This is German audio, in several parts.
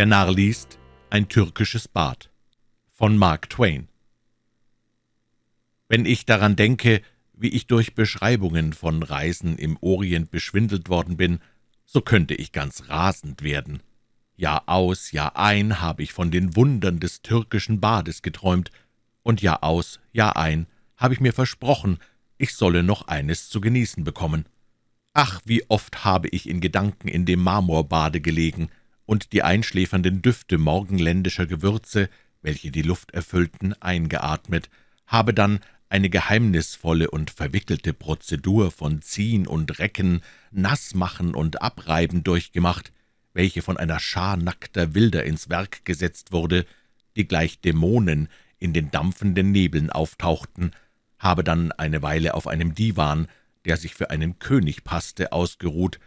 Der Narr liest Ein türkisches Bad von Mark Twain Wenn ich daran denke, wie ich durch Beschreibungen von Reisen im Orient beschwindelt worden bin, so könnte ich ganz rasend werden. Jahr aus, Jahr ein habe ich von den Wundern des türkischen Bades geträumt, und Jahr aus, Jahr ein habe ich mir versprochen, ich solle noch eines zu genießen bekommen. Ach, wie oft habe ich in Gedanken in dem Marmorbade gelegen und die einschläfernden Düfte morgenländischer Gewürze, welche die Luft erfüllten, eingeatmet, habe dann eine geheimnisvolle und verwickelte Prozedur von Ziehen und Recken, Nassmachen und Abreiben durchgemacht, welche von einer Schar nackter Wilder ins Werk gesetzt wurde, die gleich Dämonen in den dampfenden Nebeln auftauchten, habe dann eine Weile auf einem Divan, der sich für einen König passte, ausgeruht,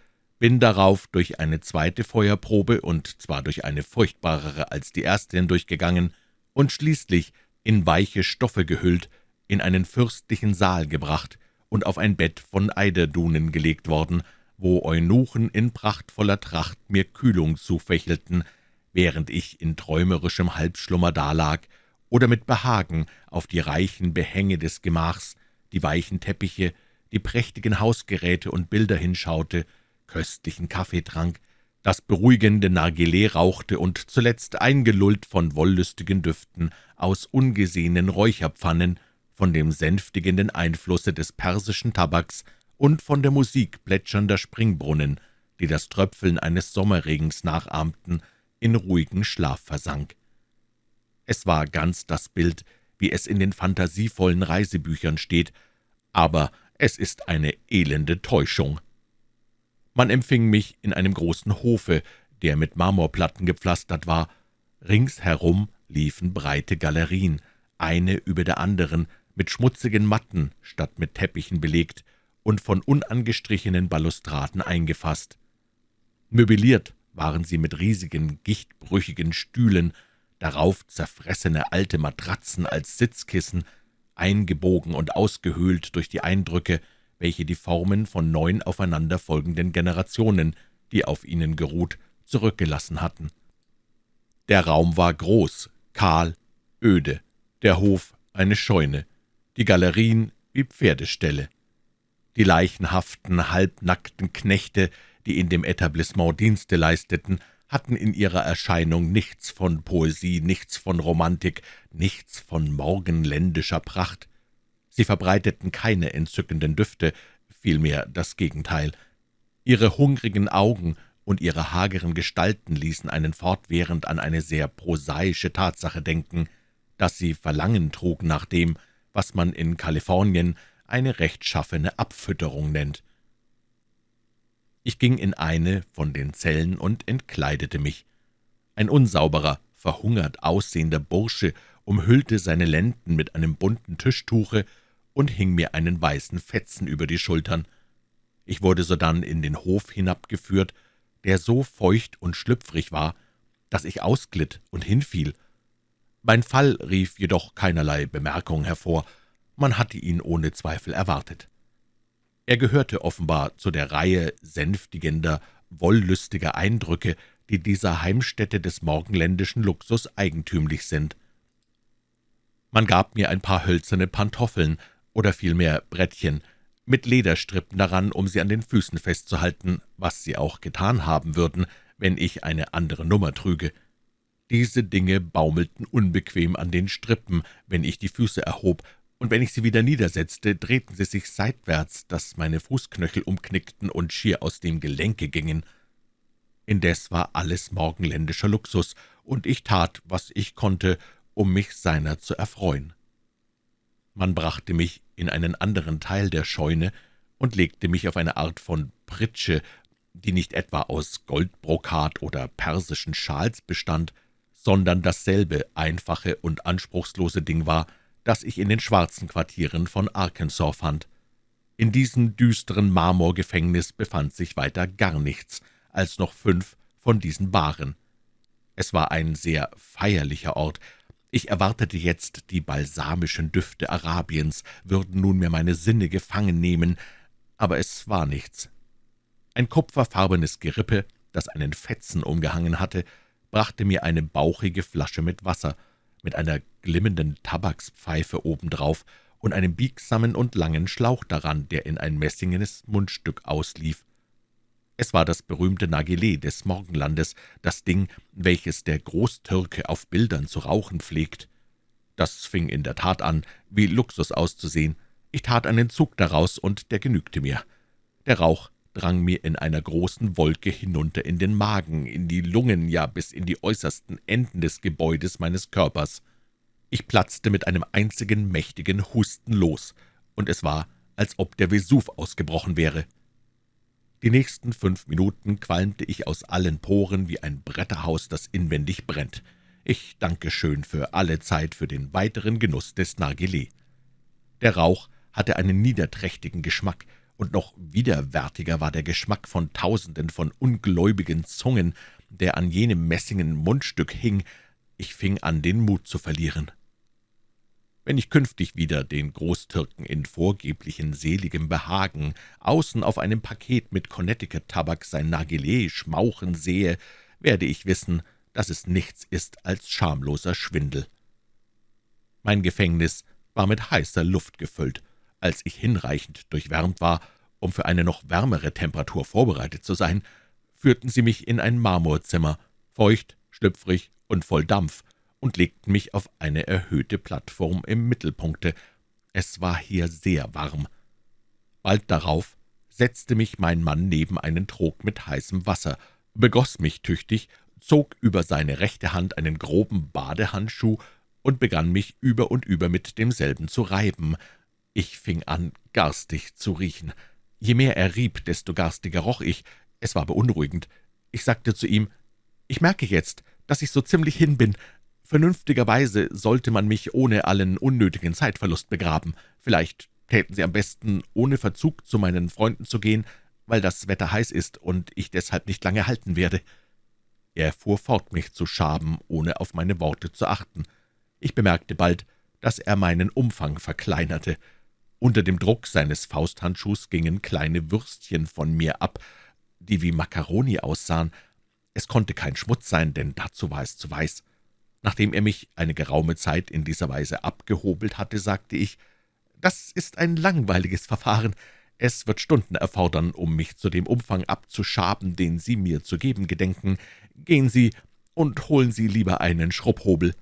bin darauf durch eine zweite Feuerprobe, und zwar durch eine furchtbarere als die erste hindurchgegangen, und schließlich, in weiche Stoffe gehüllt, in einen fürstlichen Saal gebracht und auf ein Bett von Eiderdunen gelegt worden, wo Eunuchen in prachtvoller Tracht mir Kühlung zufächelten, während ich in träumerischem Halbschlummer dalag oder mit Behagen auf die reichen Behänge des Gemachs, die weichen Teppiche, die prächtigen Hausgeräte und Bilder hinschaute, köstlichen Kaffee trank, das beruhigende Nargileh rauchte und zuletzt eingelullt von wollüstigen Düften aus ungesehenen Räucherpfannen von dem sänftigenden Einflusse des persischen Tabaks und von der Musik plätschernder Springbrunnen, die das Tröpfeln eines Sommerregens nachahmten, in ruhigen Schlaf versank. Es war ganz das Bild, wie es in den fantasievollen Reisebüchern steht, aber es ist eine elende Täuschung. Man empfing mich in einem großen Hofe, der mit Marmorplatten gepflastert war. Ringsherum liefen breite Galerien, eine über der anderen, mit schmutzigen Matten statt mit Teppichen belegt und von unangestrichenen Balustraden eingefasst. Möbliert waren sie mit riesigen, gichtbrüchigen Stühlen, darauf zerfressene alte Matratzen als Sitzkissen, eingebogen und ausgehöhlt durch die Eindrücke, welche die Formen von neun aufeinanderfolgenden Generationen, die auf ihnen geruht, zurückgelassen hatten. Der Raum war groß, kahl, öde, der Hof eine Scheune, die Galerien wie Pferdeställe. Die leichenhaften, halbnackten Knechte, die in dem Etablissement Dienste leisteten, hatten in ihrer Erscheinung nichts von Poesie, nichts von Romantik, nichts von morgenländischer Pracht. Sie verbreiteten keine entzückenden Düfte, vielmehr das Gegenteil. Ihre hungrigen Augen und ihre hageren Gestalten ließen einen fortwährend an eine sehr prosaische Tatsache denken, dass sie Verlangen trug nach dem, was man in Kalifornien eine rechtschaffene Abfütterung nennt. Ich ging in eine von den Zellen und entkleidete mich. Ein unsauberer, verhungert aussehender Bursche umhüllte seine Lenden mit einem bunten Tischtuche und hing mir einen weißen Fetzen über die Schultern. Ich wurde sodann in den Hof hinabgeführt, der so feucht und schlüpfrig war, dass ich ausglitt und hinfiel. Mein Fall rief jedoch keinerlei Bemerkung hervor, man hatte ihn ohne Zweifel erwartet. Er gehörte offenbar zu der Reihe sänftigender, wollüstiger Eindrücke, die dieser Heimstätte des morgenländischen Luxus eigentümlich sind. Man gab mir ein paar hölzerne Pantoffeln, oder vielmehr Brettchen, mit Lederstrippen daran, um sie an den Füßen festzuhalten, was sie auch getan haben würden, wenn ich eine andere Nummer trüge. Diese Dinge baumelten unbequem an den Strippen, wenn ich die Füße erhob, und wenn ich sie wieder niedersetzte, drehten sie sich seitwärts, dass meine Fußknöchel umknickten und schier aus dem Gelenke gingen. Indes war alles morgenländischer Luxus, und ich tat, was ich konnte, um mich seiner zu erfreuen. Man brachte mich in einen anderen Teil der Scheune und legte mich auf eine Art von Pritsche, die nicht etwa aus Goldbrokat oder persischen Schals bestand, sondern dasselbe einfache und anspruchslose Ding war, das ich in den schwarzen Quartieren von Arkansas fand. In diesem düsteren Marmorgefängnis befand sich weiter gar nichts als noch fünf von diesen Baren. Es war ein sehr feierlicher Ort. Ich erwartete jetzt, die balsamischen Düfte Arabiens würden nunmehr meine Sinne gefangen nehmen, aber es war nichts. Ein kupferfarbenes Gerippe, das einen Fetzen umgehangen hatte, brachte mir eine bauchige Flasche mit Wasser, mit einer glimmenden Tabakspfeife obendrauf und einem biegsamen und langen Schlauch daran, der in ein messingenes Mundstück auslief. Es war das berühmte Nargileh des Morgenlandes, das Ding, welches der Großtürke auf Bildern zu rauchen pflegt. Das fing in der Tat an, wie Luxus auszusehen. Ich tat einen Zug daraus, und der genügte mir. Der Rauch drang mir in einer großen Wolke hinunter in den Magen, in die Lungen, ja bis in die äußersten Enden des Gebäudes meines Körpers. Ich platzte mit einem einzigen mächtigen Husten los, und es war, als ob der Vesuv ausgebrochen wäre. Die nächsten fünf Minuten qualmte ich aus allen Poren wie ein Bretterhaus, das inwendig brennt. Ich danke schön für alle Zeit für den weiteren Genuss des Nargileh. Der Rauch hatte einen niederträchtigen Geschmack, und noch widerwärtiger war der Geschmack von Tausenden von ungläubigen Zungen, der an jenem messingen Mundstück hing. Ich fing an, den Mut zu verlieren. Wenn ich künftig wieder den Großtürken in vorgeblichen seligem Behagen außen auf einem Paket mit Connecticut-Tabak sein Nargileh schmauchen sehe, werde ich wissen, dass es nichts ist als schamloser Schwindel. Mein Gefängnis war mit heißer Luft gefüllt. Als ich hinreichend durchwärmt war, um für eine noch wärmere Temperatur vorbereitet zu sein, führten sie mich in ein Marmorzimmer, feucht, schlüpfrig und voll Dampf, und legten mich auf eine erhöhte Plattform im Mittelpunkte. Es war hier sehr warm. Bald darauf setzte mich mein Mann neben einen Trog mit heißem Wasser, begoss mich tüchtig, zog über seine rechte Hand einen groben Badehandschuh und begann mich über und über mit demselben zu reiben. Ich fing an, garstig zu riechen. Je mehr er rieb, desto garstiger roch ich. Es war beunruhigend. Ich sagte zu ihm, »Ich merke jetzt, dass ich so ziemlich hin bin. Vernünftigerweise sollte man mich ohne allen unnötigen Zeitverlust begraben. Vielleicht täten Sie am besten, ohne Verzug zu meinen Freunden zu gehen, weil das Wetter heiß ist und ich deshalb nicht lange halten werde.« Er fuhr fort, mich zu schaben, ohne auf meine Worte zu achten. Ich bemerkte bald, dass er meinen Umfang verkleinerte. Unter dem Druck seines Fausthandschuhs gingen kleine Würstchen von mir ab, die wie Makaroni aussahen. Es konnte kein Schmutz sein, denn dazu war es zu weiß. Nachdem er mich eine geraume Zeit in dieser Weise abgehobelt hatte, sagte ich, »Das ist ein langweiliges Verfahren. Es wird Stunden erfordern, um mich zu dem Umfang abzuschaben, den Sie mir zu geben gedenken. Gehen Sie und holen Sie lieber einen Schrubhobel.«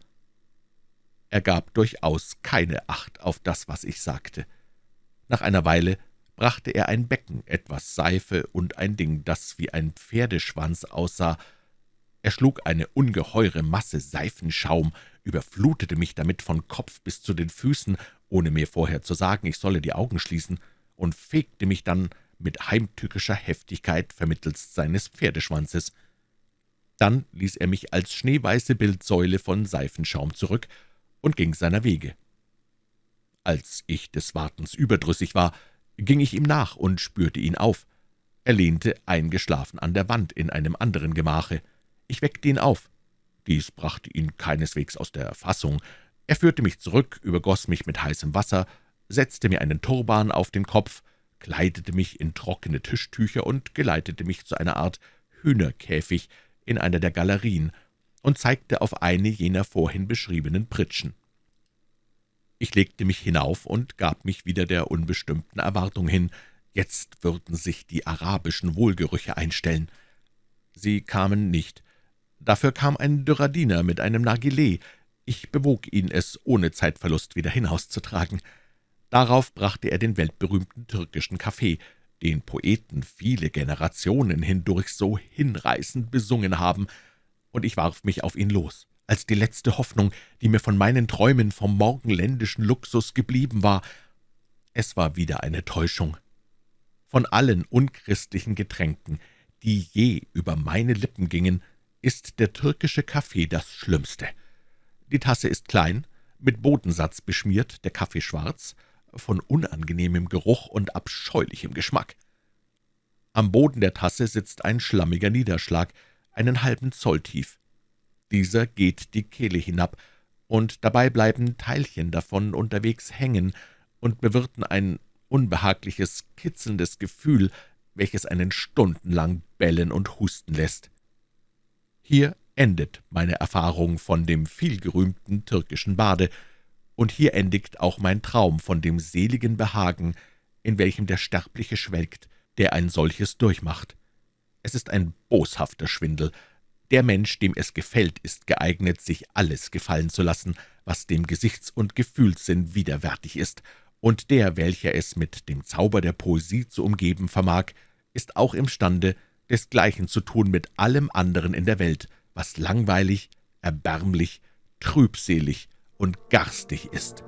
Er gab durchaus keine Acht auf das, was ich sagte. Nach einer Weile brachte er ein Becken, etwas Seife und ein Ding, das wie ein Pferdeschwanz aussah, er schlug eine ungeheure Masse Seifenschaum, überflutete mich damit von Kopf bis zu den Füßen, ohne mir vorher zu sagen, ich solle die Augen schließen, und fegte mich dann mit heimtückischer Heftigkeit vermittelst seines Pferdeschwanzes. Dann ließ er mich als schneeweiße Bildsäule von Seifenschaum zurück und ging seiner Wege. Als ich des Wartens überdrüssig war, ging ich ihm nach und spürte ihn auf. Er lehnte eingeschlafen an der Wand in einem anderen Gemache. Ich weckte ihn auf. Dies brachte ihn keineswegs aus der Fassung. Er führte mich zurück, übergoss mich mit heißem Wasser, setzte mir einen Turban auf den Kopf, kleidete mich in trockene Tischtücher und geleitete mich zu einer Art Hühnerkäfig in einer der Galerien und zeigte auf eine jener vorhin beschriebenen Pritschen. Ich legte mich hinauf und gab mich wieder der unbestimmten Erwartung hin. Jetzt würden sich die arabischen Wohlgerüche einstellen. Sie kamen nicht. Dafür kam ein dürrer mit einem Nargileh. Ich bewog ihn, es ohne Zeitverlust wieder hinauszutragen. Darauf brachte er den weltberühmten türkischen Kaffee, den Poeten viele Generationen hindurch so hinreißend besungen haben, und ich warf mich auf ihn los, als die letzte Hoffnung, die mir von meinen Träumen vom morgenländischen Luxus geblieben war. Es war wieder eine Täuschung. Von allen unchristlichen Getränken, die je über meine Lippen gingen, ist der türkische Kaffee das Schlimmste. Die Tasse ist klein, mit Bodensatz beschmiert, der Kaffee schwarz, von unangenehmem Geruch und abscheulichem Geschmack. Am Boden der Tasse sitzt ein schlammiger Niederschlag, einen halben Zoll tief. Dieser geht die Kehle hinab, und dabei bleiben Teilchen davon unterwegs hängen und bewirten ein unbehagliches, kitzelndes Gefühl, welches einen stundenlang bellen und husten lässt. Hier endet meine Erfahrung von dem vielgerühmten türkischen Bade, und hier endigt auch mein Traum von dem seligen Behagen, in welchem der Sterbliche schwelgt, der ein solches durchmacht. Es ist ein boshafter Schwindel. Der Mensch, dem es gefällt, ist geeignet, sich alles gefallen zu lassen, was dem Gesichts- und Gefühlssinn widerwärtig ist, und der, welcher es mit dem Zauber der Poesie zu umgeben vermag, ist auch imstande, desgleichen zu tun mit allem anderen in der Welt, was langweilig, erbärmlich, trübselig und garstig ist.